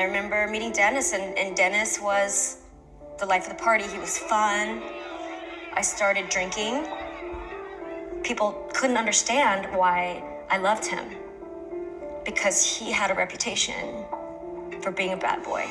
I remember meeting Dennis, and, and Dennis was the life of the party. He was fun. I started drinking. People couldn't understand why I loved him because he had a reputation for being a bad boy.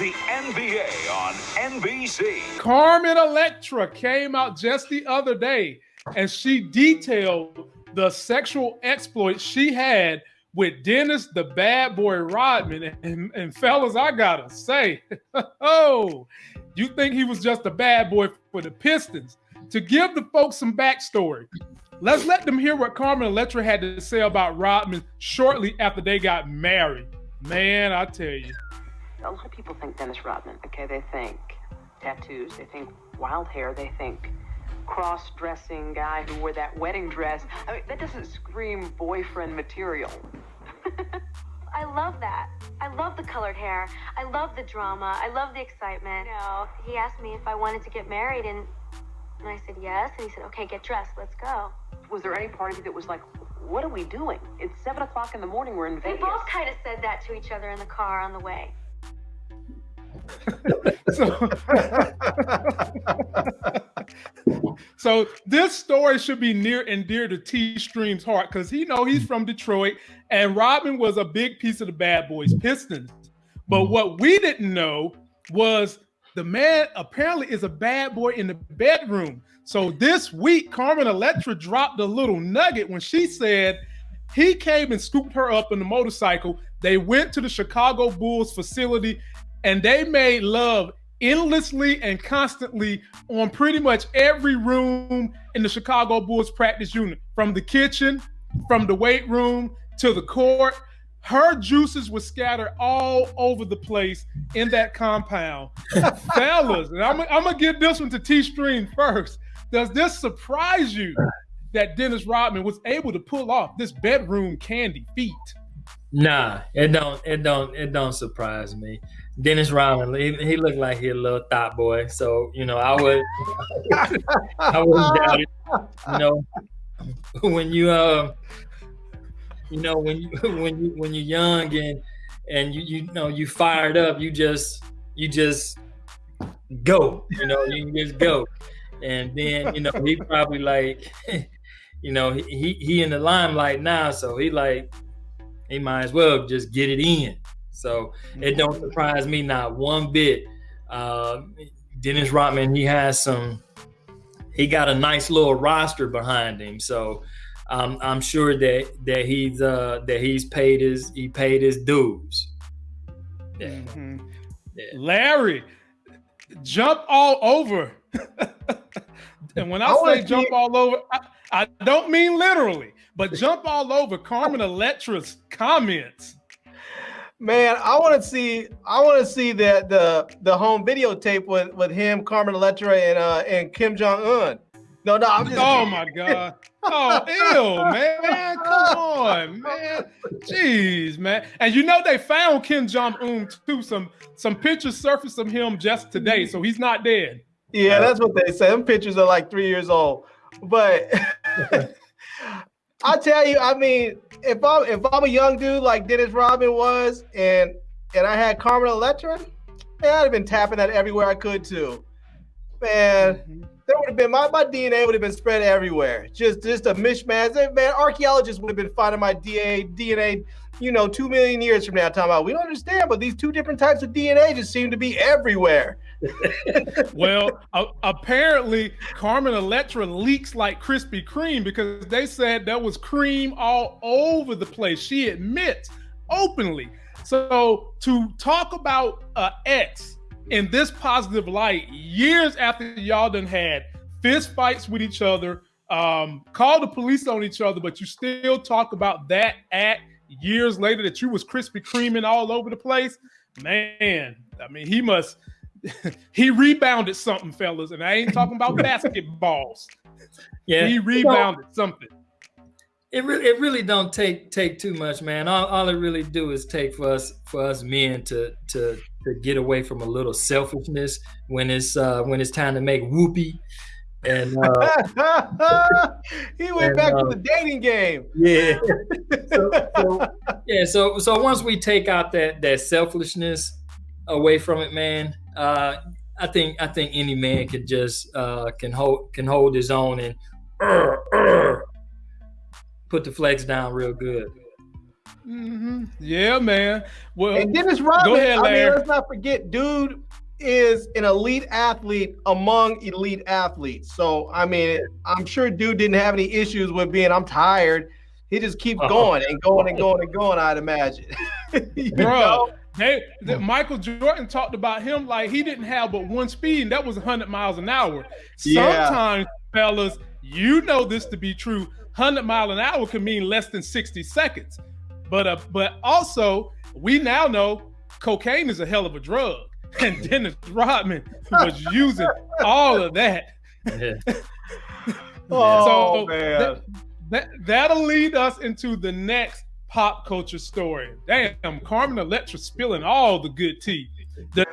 The NBA on NBC. Carmen Electra came out just the other day and she detailed the sexual exploits she had with Dennis the bad boy Rodman. And, and fellas, I gotta say, oh, you think he was just a bad boy for the Pistons? To give the folks some backstory, let's let them hear what Carmen Electra had to say about Rodman shortly after they got married. Man, I tell you a lot of people think Dennis Rodman. Okay, they think tattoos, they think wild hair, they think cross-dressing guy who wore that wedding dress. I mean, that doesn't scream boyfriend material. I love that. I love the colored hair. I love the drama. I love the excitement. You know, he asked me if I wanted to get married, and and I said yes. And he said, "Okay, get dressed. Let's go." Was there any part of you that was like, "What are we doing? It's seven o'clock in the morning. We're in Vegas." They both kind of said that to each other in the car on the way. so, so this story should be near and dear to T Stream's heart because he know he's from Detroit and Rodman was a big piece of the bad boys Pistons. But what we didn't know was the man apparently is a bad boy in the bedroom. So this week, Carmen Electra dropped a little nugget when she said he came and scooped her up in the motorcycle. They went to the Chicago Bulls facility and they made love endlessly and constantly on pretty much every room in the Chicago Bulls practice unit, from the kitchen, from the weight room to the court. Her juices were scattered all over the place in that compound. Fellas, and I'm, I'm gonna give this one to T Stream first. Does this surprise you that Dennis Rodman was able to pull off this bedroom candy feat? Nah, it don't it don't it don't surprise me. Dennis Rodman, he, he looked like he a little thought boy. So, you know, I would I wouldn't doubt it. You know, when you uh you know, when you when you when you're young and and you you know you fired up, you just you just go, you know, you just go. And then, you know, he probably like, you know, he he in the limelight now, so he like he might as well just get it in. So it don't mm-hmm. surprise me not one bit. Uh, Dennis Rodman, he has some. He got a nice little roster behind him, so um, I'm sure that that he's uh, that he's paid his he paid his dues. Yeah. Mm-hmm. yeah. Larry, jump all over. and when I, I say jump all over, I, I don't mean literally, but jump all over Carmen Electra's comments. Man, I want to see. I want to see the the the home videotape with with him, Carmen Electra, and uh and Kim Jong Un. No, no, I'm just. Oh my god. Oh, ew, man. Come on, man. Jeez, man. And you know they found Kim Jong Un too. Some some pictures surfaced of him just today, so he's not dead. Yeah, that's what they say. Them pictures are like three years old, but. I tell you, I mean, if I'm if I'm a young dude like Dennis Rodman was, and and I had Carmen Electra, man, I'd have been tapping that everywhere I could too. Man, mm-hmm. there would have been my, my DNA would have been spread everywhere. Just just a mishmash. Man, archaeologists would have been finding my DNA DNA, you know, two million years from now. Talking about we don't understand, but these two different types of DNA just seem to be everywhere. Well, apparently Carmen Electra leaks like Krispy Kreme because they said there was cream all over the place. She admits openly. So to talk about uh, ex in this positive light years after y'all done had fist fights with each other, um, call the police on each other, but you still talk about that act years later that you was Krispy Kreming all over the place. Man, I mean, he must he rebounded something, fellas, and I ain't talking about basketballs. Yeah, he rebounded something. It really, it really don't take take too much, man. All, all it really do is take for us for us men to to to get away from a little selfishness when it's uh when it's time to make whoopee. And uh, he went and, back uh, to the dating game. yeah, so, so- yeah. So so once we take out that that selfishness away from it, man, uh, I think I think any man could just uh, can hold can hold his own and put the flex down real good. hmm Yeah, man. Well, And Dennis Rodman, ahead, I mean, let's not forget, dude is an elite athlete among elite athletes. So, I mean, I'm sure dude didn't have any issues with being, I'm tired. He just keeps Oh. going and going and going and going, I'd imagine. You Bruh. know? They, the, Michael Jordan talked about him like he didn't have but one speed, and that was 100 miles an hour. Yeah. Sometimes, fellas, you know this to be true. 100 mile an hour can mean less than 60 seconds. But uh, but also, we now know cocaine is a hell of a drug, and Dennis Rodman was using all of that. Yeah. Oh, So, man. that- That that'll lead us into the next pop culture story. Damn, Carmen Electra spilling all the good tea. The